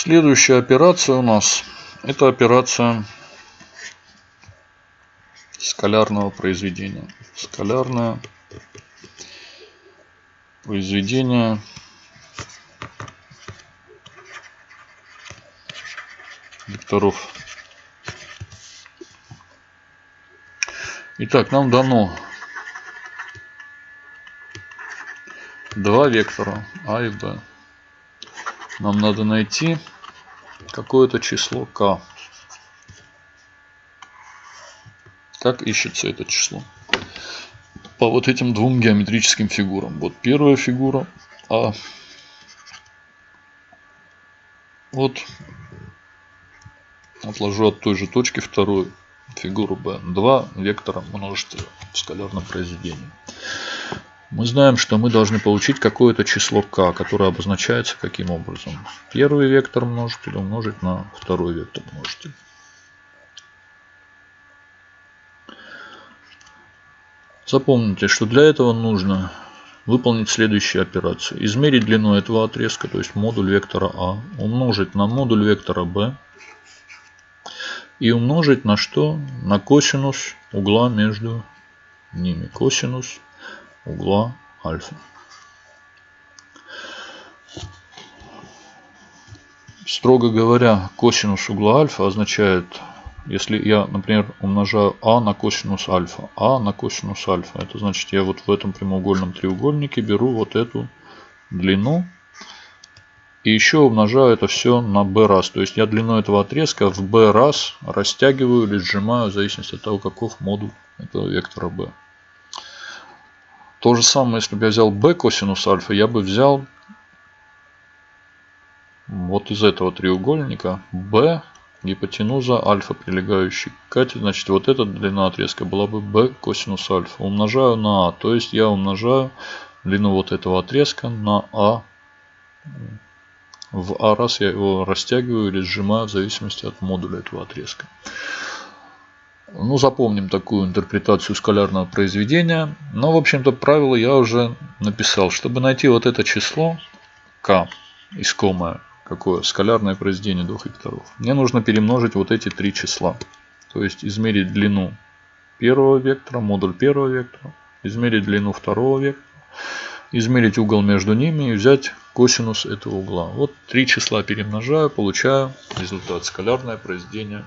Следующая операция у нас это операция скалярного произведения. Скалярное произведение векторов. Итак, нам дано два вектора А и Б. Нам надо найти какое-то число k. Как ищется это число? По вот этим двум геометрическим фигурам. Вот первая фигура А. Вот отложу от той же точки вторую фигуру B. Два вектора множителя в скалярном произведении. Мы знаем, что мы должны получить какое-то число k, которое обозначается каким образом. Первый вектор множителя умножить на второй вектор множителя. Запомните, что для этого нужно выполнить следующую операцию. Измерить длину этого отрезка, то есть модуль вектора А, умножить на модуль вектора b и умножить на что? На косинус угла между ними. Косинус угла альфа. Строго говоря, косинус угла альфа означает, если я, например, умножаю а на косинус альфа, а на косинус альфа, это значит, я вот в этом прямоугольном треугольнике беру вот эту длину и еще умножаю это все на b раз. То есть я длину этого отрезка в b раз растягиваю или сжимаю в зависимости от того, каков модуль этого вектора b. То же самое, если бы я взял b косинус альфа, я бы взял вот из этого треугольника b гипотенуза альфа, прилегающий к кате. Значит, вот эта длина отрезка была бы b косинус альфа. Умножаю на а. То есть я умножаю длину вот этого отрезка на а в а раз я его растягиваю или сжимаю в зависимости от модуля этого отрезка. Ну, запомним такую интерпретацию скалярного произведения. Но, в общем-то, правило я уже написал. Чтобы найти вот это число k искомое, какое скалярное произведение двух векторов, мне нужно перемножить вот эти три числа. То есть измерить длину первого вектора, модуль первого вектора, измерить длину второго вектора, измерить угол между ними и взять косинус этого угла. Вот три числа перемножаю, получаю результат скалярное произведение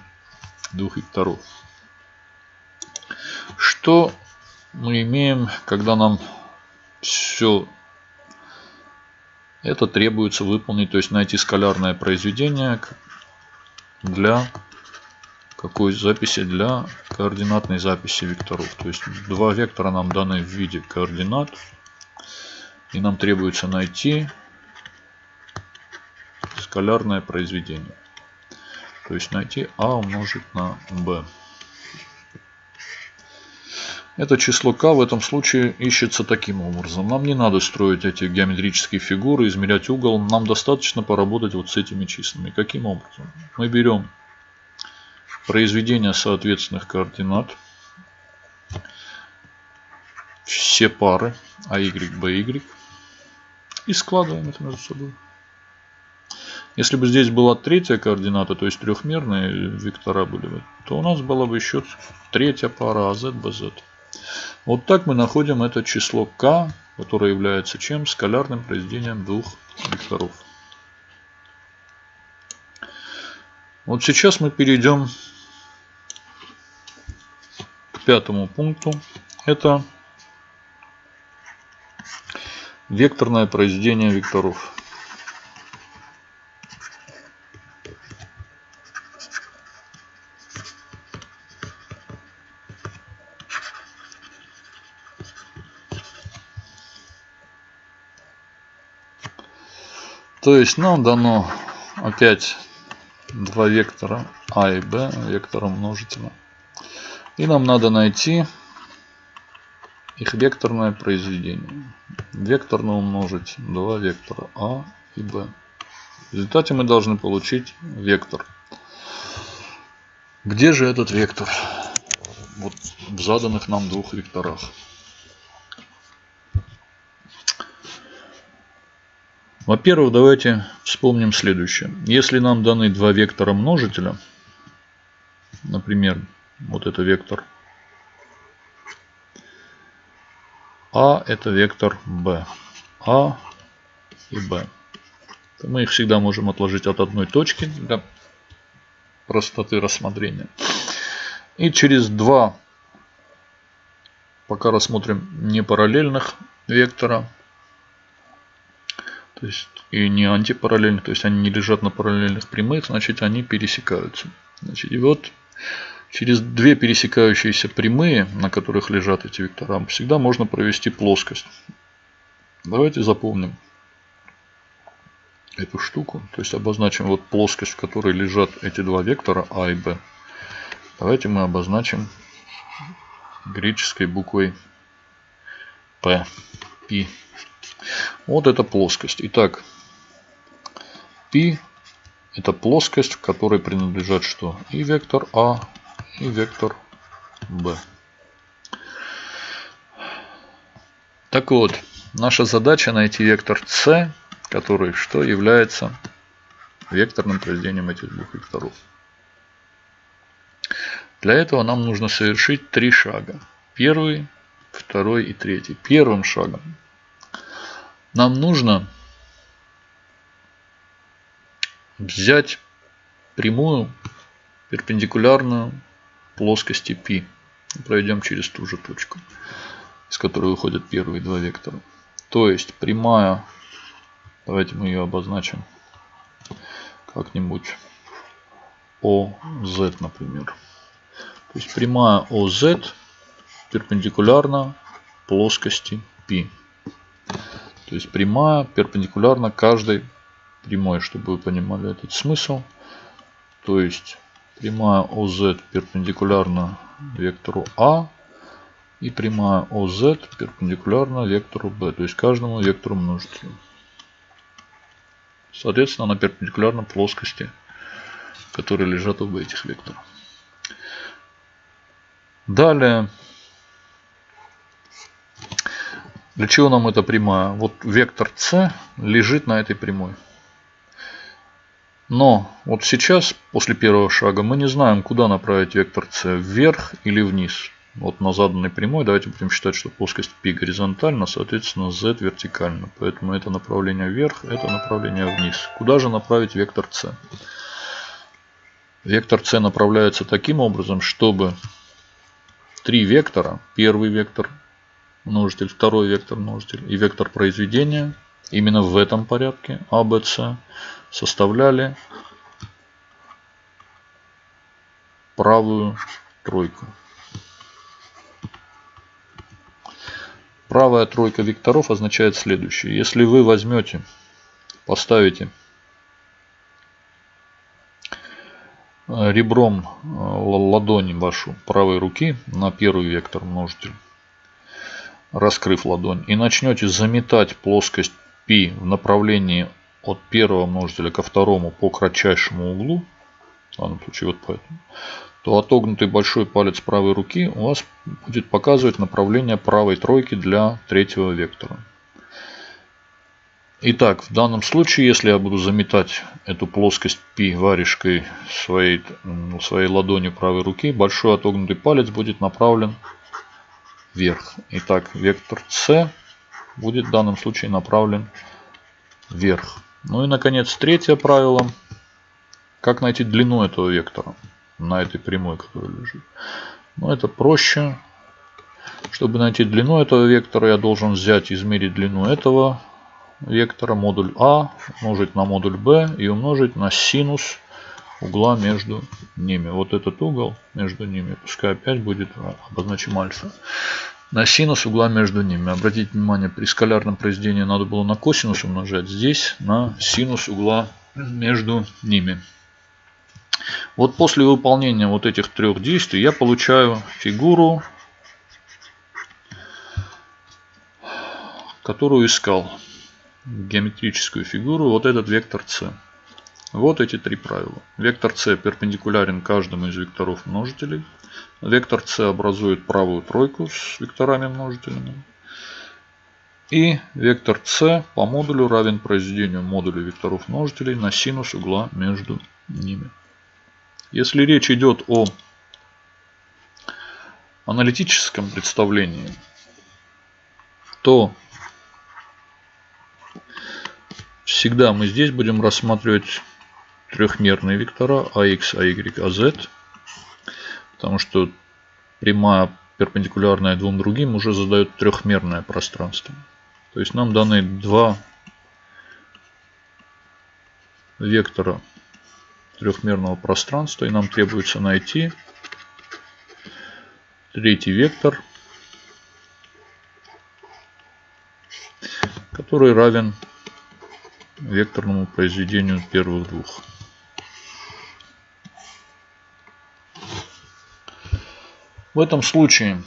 двух векторов. Что мы имеем, когда нам все это требуется выполнить, то есть найти скалярное произведение для какой записи? Для координатной записи векторов. То есть два вектора нам даны в виде координат. И нам требуется найти скалярное произведение. То есть найти а умножить на b. Это число k в этом случае ищется таким образом. Нам не надо строить эти геометрические фигуры, измерять угол. Нам достаточно поработать вот с этими числами. Каким образом? Мы берем произведение соответственных координат. Все пары AY, BY. И складываем это между собой. Если бы здесь была третья координата, то есть трехмерные вектора были бы, то у нас была бы еще третья пара AZ, BZ. Вот так мы находим это число k, которое является чем? Скалярным произведением двух векторов. Вот сейчас мы перейдем к пятому пункту. Это векторное произведение векторов. То есть нам дано опять два вектора А и Б, вектора множителя. И нам надо найти их векторное произведение. Векторно умножить два вектора А и Б. В результате мы должны получить вектор. Где же этот вектор? Вот в заданных нам двух векторах. Во-первых, давайте вспомним следующее. Если нам даны два вектора множителя, например, вот это вектор А, это вектор b, А и b. Мы их всегда можем отложить от одной точки для простоты рассмотрения. И через два, пока рассмотрим не параллельных вектора, то есть и не антипараллельных, то есть они не лежат на параллельных прямых, значит они пересекаются. Значит, и вот через две пересекающиеся прямые, на которых лежат эти вектора, всегда можно провести плоскость. Давайте запомним эту штуку. То есть обозначим вот плоскость, в которой лежат эти два вектора А и Б. Давайте мы обозначим греческой буквой P. P. Вот эта плоскость. Итак, P это плоскость, в которой принадлежат что? И вектор А, и вектор B. Так вот, наша задача найти вектор c который что является векторным произведением этих двух векторов. Для этого нам нужно совершить три шага. Первый, второй и третий. Первым шагом нам нужно взять прямую перпендикулярную плоскости π. Проведем через ту же точку, из которой выходят первые два вектора. То есть прямая Давайте мы ее обозначим как-нибудь OZ, например. То есть прямая OZ перпендикулярна плоскости π. То есть прямая перпендикулярна каждой прямой, чтобы вы понимали этот смысл. То есть прямая OZ перпендикулярна вектору А и прямая OZ перпендикулярна вектору B, то есть каждому вектору множителя. Соответственно, она перпендикулярна плоскости, которые лежат оба этих вектора. Далее, для чего нам эта прямая? Вот вектор c лежит на этой прямой. Но вот сейчас, после первого шага, мы не знаем, куда направить вектор c, вверх или вниз вот на заданной прямой давайте будем считать, что плоскость π горизонтальна, соответственно z вертикально. Поэтому это направление вверх, это направление вниз. Куда же направить вектор c? Вектор c направляется таким образом, чтобы три вектора, первый вектор множитель, второй вектор множитель и вектор произведения, именно в этом порядке А, составляли правую тройку. Правая тройка векторов означает следующее. Если вы возьмете, поставите э, ребром э, ладони вашу правой руки на первый вектор множитель, раскрыв ладонь, и начнете заметать плоскость π в направлении от первого множителя ко второму по кратчайшему углу, в данном случае вот поэтому, то отогнутый большой палец правой руки у вас будет показывать направление правой тройки для третьего вектора. Итак, в данном случае, если я буду заметать эту плоскость π варежкой своей, своей ладонью правой руки, большой отогнутый палец будет направлен вверх. Итак, вектор c будет в данном случае направлен вверх. Ну и, наконец, третье правило. Как найти длину этого вектора? на этой прямой, которая лежит. Но это проще. Чтобы найти длину этого вектора, я должен взять, измерить длину этого вектора, модуль А, умножить на модуль Б и умножить на синус угла между ними. Вот этот угол между ними, пускай опять будет обозначим альфа. На синус угла между ними. Обратите внимание, при скалярном произведении надо было на косинус умножать. Здесь на синус угла между ними. Вот после выполнения вот этих трех действий я получаю фигуру, которую искал. Геометрическую фигуру. Вот этот вектор c. Вот эти три правила. Вектор c перпендикулярен каждому из векторов множителей. Вектор c образует правую тройку с векторами множителями. И вектор c по модулю равен произведению модуля векторов множителей на синус угла между ними. Если речь идет о аналитическом представлении, то всегда мы здесь будем рассматривать трехмерные вектора ax, ay, az, потому что прямая перпендикулярная двум другим уже задает трехмерное пространство. То есть нам даны два вектора трехмерного пространства. И нам требуется найти третий вектор, который равен векторному произведению первых двух. В этом случае,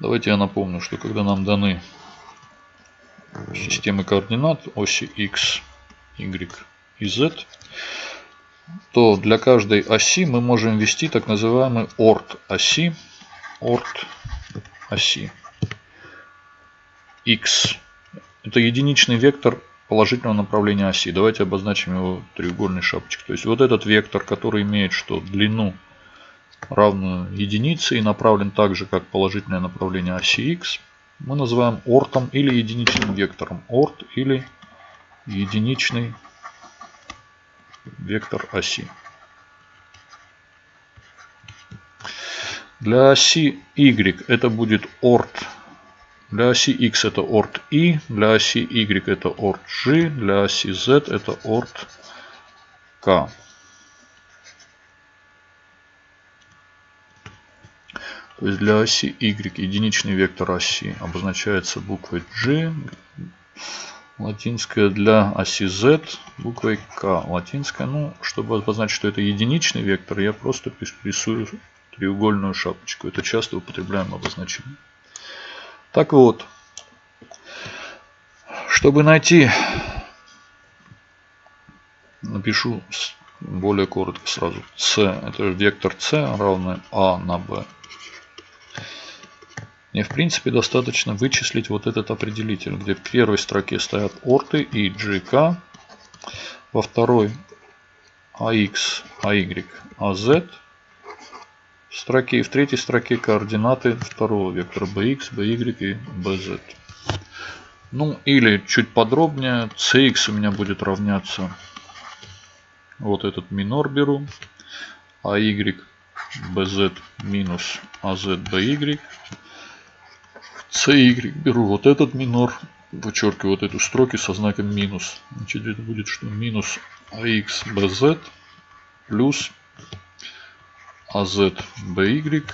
давайте я напомню, что когда нам даны системы координат оси x, y и z, то для каждой оси мы можем ввести так называемый орт оси, орт оси x. Это единичный вектор положительного направления оси. Давайте обозначим его треугольной шапочкой. То есть вот этот вектор, который имеет что длину равную единице и направлен так же, как положительное направление оси x, мы называем ортом или единичным вектором. Орт или единичный вектор оси. Для оси y это будет орт. Для оси x это орт i, для оси y это орт g, для оси z это орт k. То есть для оси y единичный вектор оси обозначается буквой g, латинская для оси z буквой k латинская. Ну, чтобы обозначить, что это единичный вектор, я просто рисую треугольную шапочку. Это часто употребляемое обозначение. Так вот, чтобы найти, напишу более коротко сразу. c это вектор c равный a на b. Мне в принципе достаточно вычислить вот этот определитель, где в первой строке стоят орты и GK, во второй AX, AY, AZ строке и в третьей строке координаты второго вектора BX, BY и BZ. Ну или чуть подробнее, CX у меня будет равняться вот этот минор беру, AY, BZ минус AZ, BY CY беру вот этот минор, вычеркиваю вот эту строки со знаком минус. Значит, это будет что? Минус AX BZ плюс AZ BY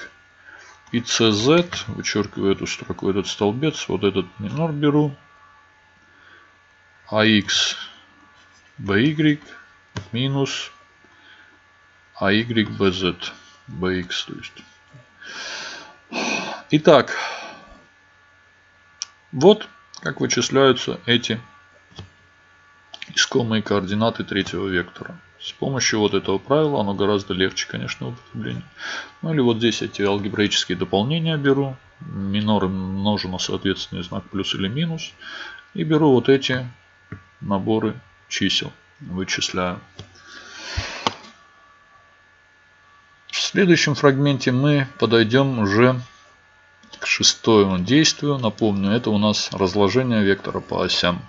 и CZ, вычеркиваю эту строку, этот столбец, вот этот минор беру. AX BY минус AY BZ BX. То есть. Итак, вот как вычисляются эти искомые координаты третьего вектора. С помощью вот этого правила оно гораздо легче, конечно, в употреблении. Ну или вот здесь эти алгебраические дополнения беру. Миноры множу на соответственный знак плюс или минус. И беру вот эти наборы чисел. Вычисляю. В следующем фрагменте мы подойдем уже к шестому действию. Напомню, это у нас разложение вектора по осям.